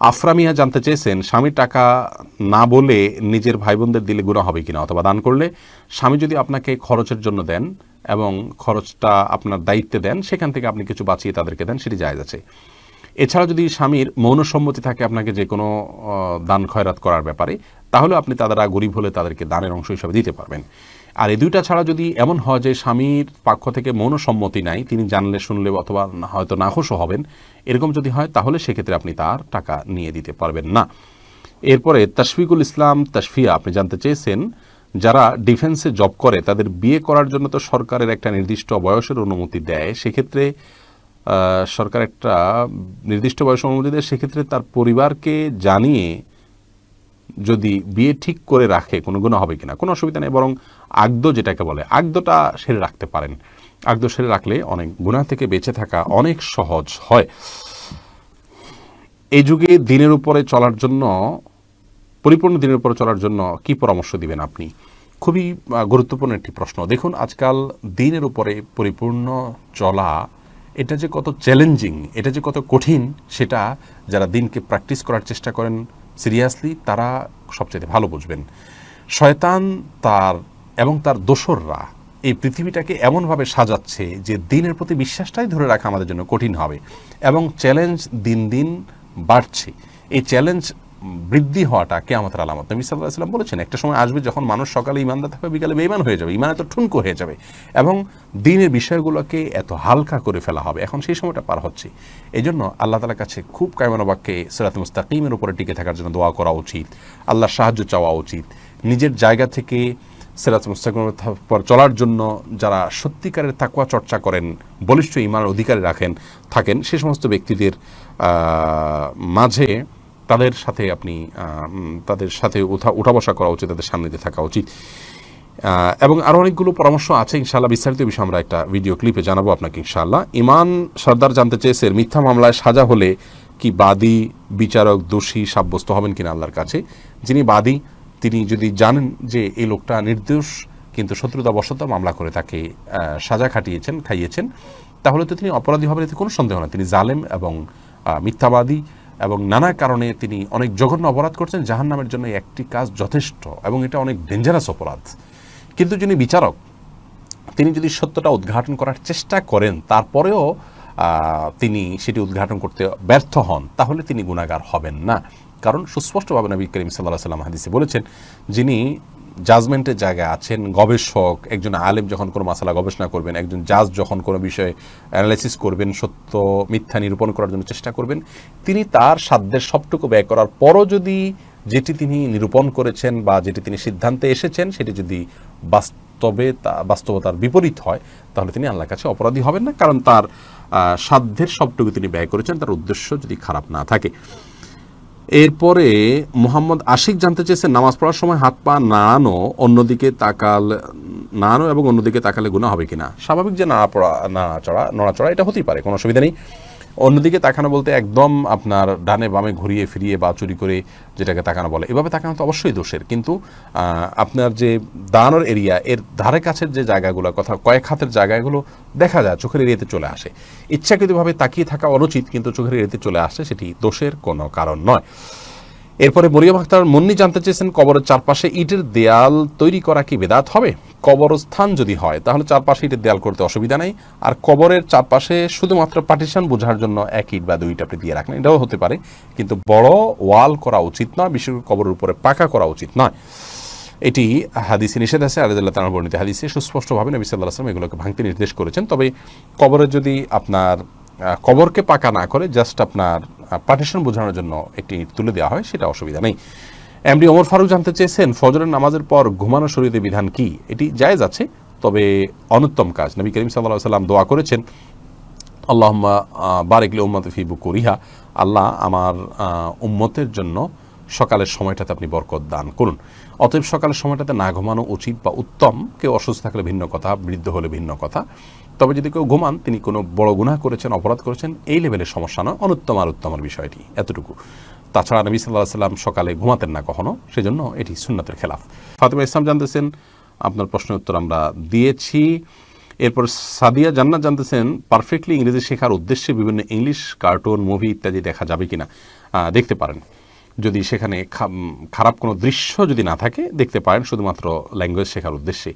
আফরামিয়া জানতে চেয়েছেন, স্বামীর টাকা না বলে নিজের ভাই বোনদের দিলে গুণা হবে কিনা অথবা দান করলে, স্বামী যদি আপনাকে খরচের জন্য দেন এবং খরচটা আপনার দায়িত্বে দেন, সেখান থেকে আপনি কিছু বাঁচিয়ে তাদেরকে দেন, সেটি জায়জ আছে। এছাড়া যদি স্বামীর মৌনসম্মতি থাকে আপনাকে যে কোনো দান খয়রাত করার ব্যাপারে তাহলে আপনি তারা গরিব হলে তাদেরকে দানের অংশ হিসাবে দিতে পারবেন। আর এই দুইটা ছাড়া যদি এমন হয় যে স্বামীর পক্ষ থেকে মৌন সম্মতি নাই, তিনি জানলে, শুনলে অথবা না- হয়তো নাখোশও হবেন, এরকম যদি হয়, তাহলে সেক্ষেত্রে আপনি তার টাকা নিয়ে দিতে পারবেন না। এরপরে তশফিকুল ইসলাম তশফিয়া, আপনি জানতে চেয়েছেন, যারা ডিফেন্সে জব করে, তাদের বিয়ে করার জন্য তো সরকারের একটা নির্দিষ্ট বয়সের অনুমতি দেয়, সেক্ষেত্রে সরকার একটা নির্দিষ্ট বয়স অনুমতি দেয়, সেক্ষেত্রে তার পরিবারকে জানিয়ে যদি বিয়ে ঠিক করে রাখে, কোনো গুণ হবে কিনা? কোনো অসুবিধা নেই, বরং আগদ যেটাকে বলে, আগদটা সেরে রাখতে পারেন। আগদ সেরে রাখলে অনেক গুণা থেকে বেঁচে থাকা অনেক সহজ হয়। এই যুগে দিনের উপরে চলার জন্য, পরিপূর্ণ দিনের উপরে চলার জন্য কি পরামর্শ দিবেন আপনি? খুবই গুরুত্বপূর্ণ একটি প্রশ্ন। দেখুন, আজকাল দিনের উপরে পরিপূর্ণ চলা, এটা যে কত চ্যালেঞ্জিং এটা যে কত কঠিন, সেটা যারা দিনকে প্র্যাকটিস করার চেষ্টা করেন সিরিয়াসলি তারা সবচেয়ে ভালো বুঝবেন। শয়তান তার এবং তার দোসররা এই পৃথিবীটাকে এমনভাবে সাজাচ্ছে যে দিনের প্রতি বিশ্বাসটাই ধরে রাখা আমাদের জন্য কঠিন হবে এবং চ্যালেঞ্জ দিন দিন বাড়ছে। এই চ্যালেঞ্জ বৃদ্ধি হওয়াটা কেয়ামতের আলামত। নবী সাল্লাহ সাল্লাম বলেছেন, একটা সময় আসবে যখন মানুষ সকালে ইমানদার থাকবে বিকালে বেইমান হয়ে যাবে ইমান এত ঠুনকো হয়ে যাবে এবং দিনের বিষয়গুলোকে এত হালকা করে ফেলা হবে। এখন সেই সময়টা পার হচ্ছে। এই জন্য আল্লাহ তালার কাছে খুব কায়মানবাক্যে সিরাত মুস্তাকিমের উপরে টিকে থাকার জন্য দোয়া করা উচিত। আল্লাহর সাহায্য চাওয়া উচিত। নিজের জায়গা থেকে সিরাত মুস্তাকিমের পর চলার জন্য যারা সত্যিকারের তাকুয়া চর্চা করেন, বলিষ্ঠ ইমানের অধিকারী রাখেন, থাকেন, সে সমস্ত ব্যক্তিদের মাঝে তাদের সাথে আপনি তাদের সাথে উঠা উঠা বসা করা উচিত, তাদের সামনে দিয়ে থাকা উচিত। এবং আরও অনেকগুলো পরামর্শ আছে, ইনশাআল্লাহ বিস্তারিত বিষয়ে আমরা একটা ভিডিও ক্লিপে জানাব আপনাকে, ইনশাআল্লাহ। ইমান সর্দার জানতে চেয়েছেন, মিথ্যা মামলায় সাজা হলে কি বাদী, বিচারক, দোষী, সাব্যস্ত হবেন কিনা আল্লাহর কাছে? যিনি বাদী, তিনি যদি জানেন যে এই লোকটা নির্দোষ, কিন্তু শত্রুতাবশত মামলা করে তাকে সাজা খাটিয়েছেন, খাইয়েছেন, তাহলে তো তিনি অপরাধী হবেন, এতে কোনো সন্দেহ না তিনি জালেম এবং মিথ্যাবাদী। এবং নানা কারণে তিনি অনেক জঘন্য অপরাধ করছেন জাহান নামের জন্য একটি কাজ যথেষ্ট এবং এটা অনেক ডেঞ্জারাস অপরাধ। কিন্তু যিনি বিচারক, তিনি যদি সত্যটা উদ্ঘাটন করার চেষ্টা করেন, তারপরেও তিনি সেটি উদ্ঘাটন করতে ব্যর্থ হন, তাহলে তিনি গুণাগার হবেন না। কারণ সুস্পষ্টভাবে নবী করিম সাল্লাহ সাল্লাম হাদিসে বলেছেন, যিনি জাজমেন্টের জায়গায় আছেন গবেষক, একজন আলেম যখন কোনো মাসালা গবেষণা করবেন, একজন জাজ যখন কোনো বিষয়ে অ্যানালাইসিস করবেন, সত্য, মিথ্যা নিরূপণ করার জন্য চেষ্টা করবেন, তিনি তার সাধ্যের সবটুকু ব্যয় করার পরও যদি যেটি তিনি নিরূপণ করেছেন বা যেটি তিনি সিদ্ধান্তে এসেছেন সেটি যদি বাস্তবে তা, বাস্তবতার বিপরীত হয়, তাহলে তিনি আল্লাহর কাছে অপরাধী হবেন না, কারণ তার সাধ্যের সবটুকু তিনি ব্যয় করেছেন, তার উদ্দেশ্য যদি খারাপ না থাকে। এরপরে মোহাম্মদ আশিক জানতে চেয়েছে, নামাজ পড়ার সময় হাত পা নাড়ানো অন্যদিকে তাকাল, নাড়ানো এবং অন্যদিকে তাকালে গুণা হবে কিনা? স্বাভাবিক যে নাড়া পড়া নাড়াচড়া, নড়াচড়া এটা হতেই পারে, কোনো অসুবিধা নেই। অন্যদিকে তাকানো বলতে একদম আপনার ডানে বামে ঘুরিয়ে ফিরিয়ে বা চুরি করে যেটাকে তাকানো বলে। এভাবে তাকানো তো অবশ্যই দোষের। কিন্তু আপনার যে দাঁড়ানোর এরিয়া, এর ধারে কাছের যে জায়গাগুলো, কথা কয়েক হাতের জায়গাগুলো দেখা যায়, চোখের এরিয়াতে চলে আসে। ইচ্ছাকৃতভাবে তাকিয়ে থাকা অনুচিত, কিন্তু চোখের এরিয়াতে চলে আসে, সেটি দোষের কোনো কারণ নয়। এরপরে মরিয়ম আখতার মুন্নি জানতে চেয়েছেন কবরের চারপাশে ইটের দেয়াল তৈরি করা কি বেদাত হবে? কবরস্থান যদি হয়, তাহলে চারপাশে ইটের দেয়াল করতে অসুবিধা নেই। আর কবরের চারপাশে শুধুমাত্র পার্টিশন বোঝার জন্য এক ইট বা দুই ইট আপনি দিয়ে রাখলেন এটাও হতে পারে, কিন্তু বড় ওয়াল করা উচিত নয়, বিশেষ করে কবরের উপরে পাকা করা উচিত নয়। এটি হাদিসে নিষেধ আছে আলাদুল্লাহ তালার বর্ণিত হাদিসে সুস্পষ্টভাবে নবী সাল্লাহ আসলাম এগুলোকে ভাঙতে নির্দেশ করেছেন। তবে কবরে যদি আপনার কবরকে পাকা না করে, জাস্ট আপনার পার্টিশন বোঝানোর জন্য একটি তুলে দেওয়া হয়, সেটা অসুবিধা নেই। এমডি ওমর ফারুক জানতে চেয়েছেন, ফজরের নামাজের পর ঘুমানো শরীরে বিধান কি? এটি জায়েজ আছে, তবে অনুত্তম কাজ। নবী করিম সাল্লাহ সাল্লাম দোয়া করেছেন, আল্লাহম্মা বারেকলে উম্মত ফি বুকুরিহা। আল্লাহ আমার উম্মতের জন্য সকালের সময়টাতে আপনি বরকত দান করুন। অতএব সকালের সময়টাতে না ঘুমানো উচিত বা উত্তম। কেউ অসুস্থ থাকলে ভিন্ন কথা, বৃদ্ধ হলে ভিন্ন কথা। তবে যদি কেউ ঘুমান, তিনি কোনো বড় গুনাহ করেছেন, অপরাধ করেছেন, এই লেভেলের সমস্যা নয়। অনুত্তম আর উত্তমের বিষয়টি, এতটুকু। তাছাড়া নবী সাল্লাহ সাল্লাম সকালে ঘুমাতেন না কখনো সেজন্য এটি সুন্নতের খেলাফ। ফাতেমা ইসলাম জানতেছেন আপনার প্রশ্নের উত্তর আমরা দিয়েছি। এরপর সাদিয়া জান্নাত জানতেছেন পারফেক্টলি ইংরেজি শেখার উদ্দেশ্যে বিভিন্ন ইংলিশ কার্টুন মুভি ইত্যাদি দেখা যাবে কিনা। আহ, দেখতে পারেন। যদি সেখানে খারাপ কোনো দৃশ্য যদি না থাকে দেখতে পারেন শুধুমাত্র ল্যাঙ্গুয়েজ শেখার উদ্দেশ্যে।